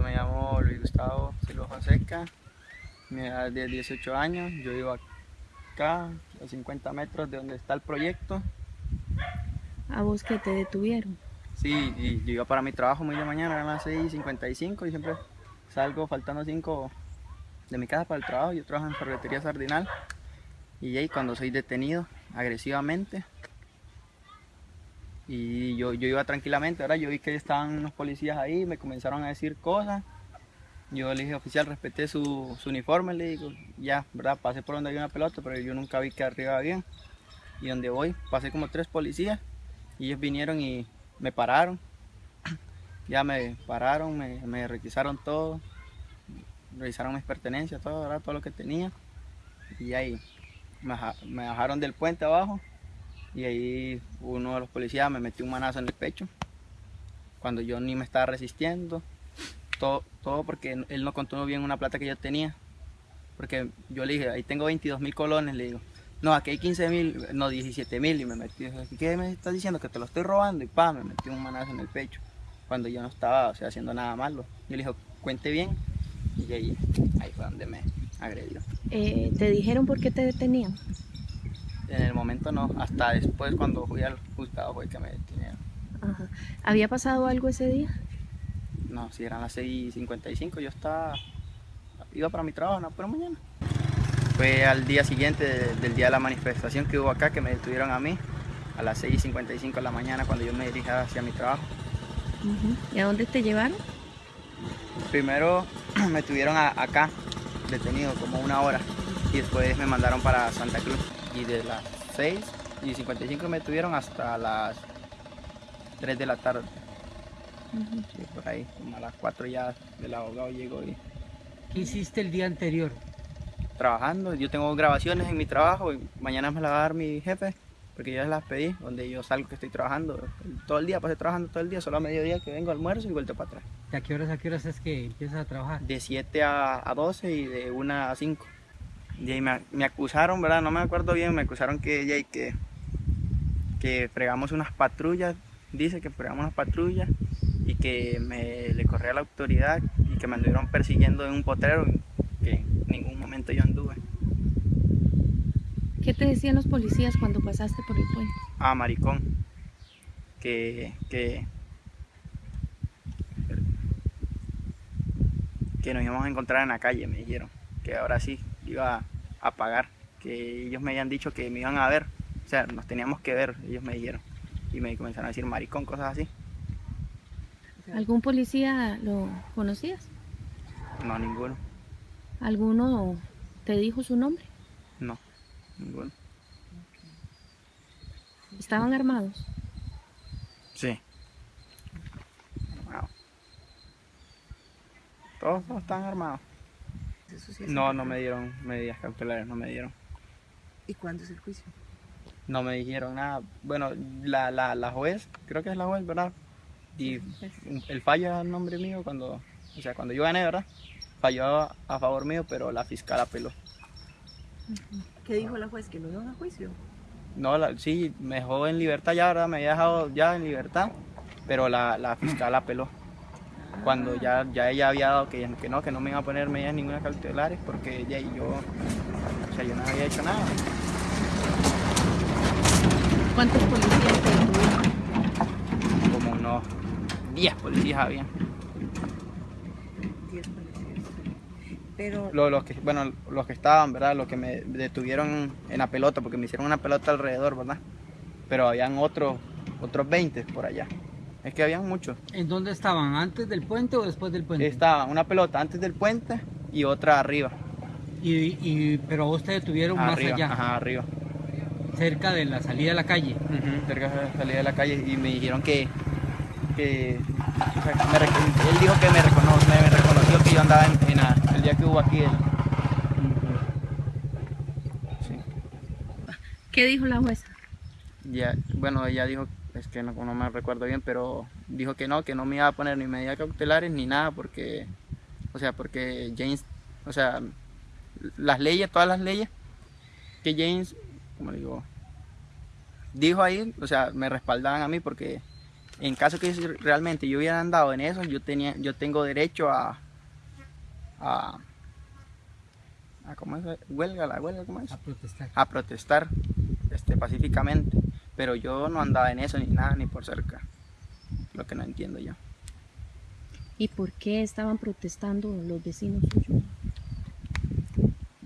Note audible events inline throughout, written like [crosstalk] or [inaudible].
yo me llamo Luis Gustavo Silva Fonseca, mi edad es de 18 años, yo vivo acá, a 50 metros de donde está el proyecto. ¿A vos que te detuvieron? Sí, y yo iba para mi trabajo muy de mañana, eran las 6.55 y siempre salgo faltando 5 de mi casa para el trabajo, yo trabajo en ferretería sardinal y ahí cuando soy detenido agresivamente y yo, yo iba tranquilamente, ahora yo vi que estaban unos policías ahí, me comenzaron a decir cosas, yo le dije oficial, respeté su, uniforme, le digo, ya, verdad, pasé por donde había una pelota, pero yo nunca vi que arriba bien y donde voy pasé como tres policías y ellos vinieron y me pararon, [clears throat] ya me pararon, me, me requisaron todo, revisaron mis pertenencias, todo, ¿verdad? todo lo que tenía. Y ahí me, bajaron del puente abajo y ahí uno de los policías me metió un manazo en el pecho cuando yo ni me estaba resistiendo. Todo, todo porque él no contó bien una plata que yo tenía. Porque yo le dije, ahí tengo 22 mil colones, le digo. No, aquí hay 15 mil, no, 17 mil. Y me metió, ¿qué me estás diciendo? Que te lo estoy robando. Y pa, me metió un manazo en el pecho. Cuando yo no estaba o sea, haciendo nada malo. Yo le dije, cuente bien. Y ahí, ahí fue donde me agredió. Eh, ¿Te dijeron por qué te detenían? En el momento no, hasta después cuando fui al juzgado fue que me detenieron. Ajá. ¿Había pasado algo ese día? No, si eran las 6.55 yo estaba, iba para mi trabajo, no, pero mañana. Fue al día siguiente de, del día de la manifestación que hubo acá que me detuvieron a mí a las 6.55 de la mañana cuando yo me dirigía hacia mi trabajo. Uh -huh. ¿Y a dónde te llevaron? Primero [clears throat] me tuvieron a, acá, detenido como una hora, y después me mandaron para Santa Cruz. Y de las 6 y 55 me tuvieron hasta las 3 de la tarde. Uh -huh. sí, por ahí, como a las 4 ya el abogado llegó y... ¿Qué hiciste el día anterior? Trabajando, yo tengo grabaciones en mi trabajo y mañana me las va a dar mi jefe porque yo las pedí, donde yo salgo que estoy trabajando todo el día, pasé trabajando todo el día, solo a mediodía que vengo almuerzo y vuelto para atrás. ¿De a qué horas a qué horas es que empiezas a trabajar? De 7 a, a 12 y de 1 a 5. Y ahí me, me, acusaron, ¿verdad? No me acuerdo bien, me acusaron que ella y que, que fregamos unas patrullas, dice que fregamos unas patrullas y que me le corrí a la autoridad y que me anduvieron persiguiendo en un potrero que en ningún momento yo anduve. ¿Qué te decían los policías cuando pasaste por el puente? Ah, maricón. Que, que, que nos íbamos a encontrar en la calle, me dijeron. Que ahora sí iba a pagar. Que ellos me habían dicho que me iban a ver. O sea, nos teníamos que ver, ellos me dijeron. Y me comenzaron a decir maricón, cosas así. ¿Algún policía lo conocías? No, ninguno. ¿Alguno te dijo su nombre? No. Ninguno. ¿Estaban armados? Sí. Wow. Todos, todos están armados. No, no me dieron medidas cautelares, no me dieron. ¿Y cuándo es el juicio? No me dijeron nada. Bueno, la, la, la juez, creo que es la juez, ¿verdad? Y el fallo a nombre mío cuando, o sea, cuando yo gané, ¿verdad? Falló a, a favor mío, pero la fiscal apeló. ¿Qué dijo la juez? ¿Que no iban a juicio? No, la, sí, me dejó en libertad ya, ¿verdad? Me había dejado ya en libertad, pero la, la fiscal apeló. Cuando ya, ya ella había dado que, que no, que no me iba a poner medidas ninguna cautelares porque ella y yo, o sea, yo no había hecho nada. ¿Cuántos policías te? Como unos 10 policías había. 10 policías. Pero... Los, los, que, bueno, los que estaban, ¿verdad? Los que me detuvieron en la pelota, porque me hicieron una pelota alrededor, ¿verdad? Pero habían otros, otros 20 por allá. Es que habían muchos. ¿En dónde estaban? ¿Antes del puente o después del puente? Estaba una pelota antes del puente y otra arriba. Y, y pero vos te detuvieron arriba, más allá. Ajá, arriba. Cerca de la salida de la calle. Uh -huh, cerca de la salida de la calle y me dijeron que, que o sea, me, él dijo que me, recono, me, me, reconoció que yo andaba en, en la, el día que hubo aquí. El, sí. ¿Qué dijo la jueza? Ya, bueno, ella dijo es que no, no, me recuerdo bien, pero dijo que no, que no me iba a poner ni medidas cautelares ni nada, porque, o sea, porque James, o sea, las leyes, todas las leyes que James, como digo, dijo ahí, o sea, me respaldaban a mí porque en caso que realmente yo hubiera andado en eso, yo tenía, yo tengo derecho a, a, a ¿cómo es? Huelga, la huelga, ¿cómo es? A protestar. A protestar, este, pacíficamente. Pero yo no andaba en eso ni nada, ni por cerca. Lo que no entiendo yo. ¿Y por qué estaban protestando los vecinos suyos?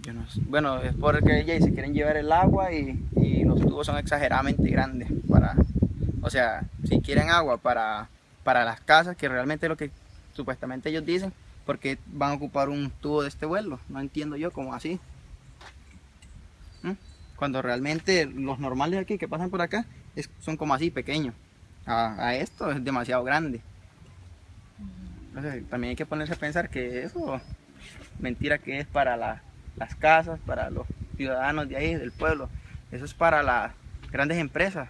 Yo no sé. Bueno, es porque ella se quieren llevar el agua y, y los tubos son exageradamente grandes para, o sea, si quieren agua para, para las casas, que realmente es lo que supuestamente ellos dicen, porque van a ocupar un tubo de este vuelo, no entiendo yo cómo así. Cuando realmente los normales aquí que pasan por acá es- son como así pequeños. A, a esto es demasiado grande. Entonces, también hay que ponerse a pensar que eso mentira que es para la- las casas, para los ciudadanos de ahí, del pueblo. Eso es para las grandes empresas.